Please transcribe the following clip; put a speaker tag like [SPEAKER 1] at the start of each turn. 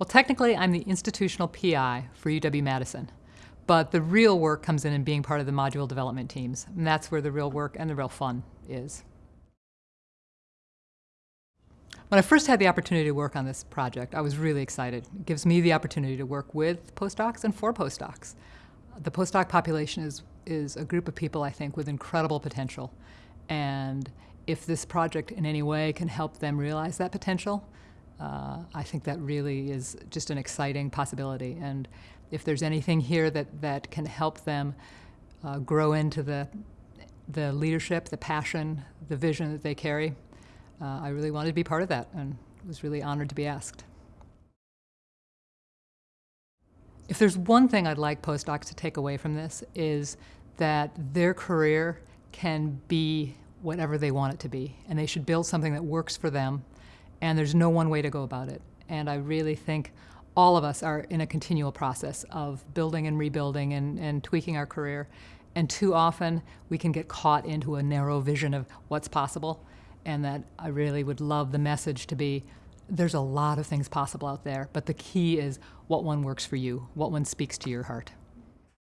[SPEAKER 1] Well, technically, I'm the institutional PI for UW-Madison, but the real work comes in in being part of the module development teams, and that's where the real work and the real fun is. When I first had the opportunity to work on this project, I was really excited. It gives me the opportunity to work with postdocs and for postdocs. The postdoc population is, is a group of people, I think, with incredible potential. And if this project in any way can help them realize that potential, uh, I think that really is just an exciting possibility. And if there's anything here that, that can help them uh, grow into the, the leadership, the passion, the vision that they carry, uh, I really wanted to be part of that and was really honored to be asked. If there's one thing I'd like postdocs to take away from this is that their career can be whatever they want it to be, and they should build something that works for them, and there's no one way to go about it. And I really think all of us are in a continual process of building and rebuilding and, and tweaking our career, and too often we can get caught into a narrow vision of what's possible and that I really would love the message to be there's a lot of things possible out there, but the key is what one works for you, what one speaks to your heart.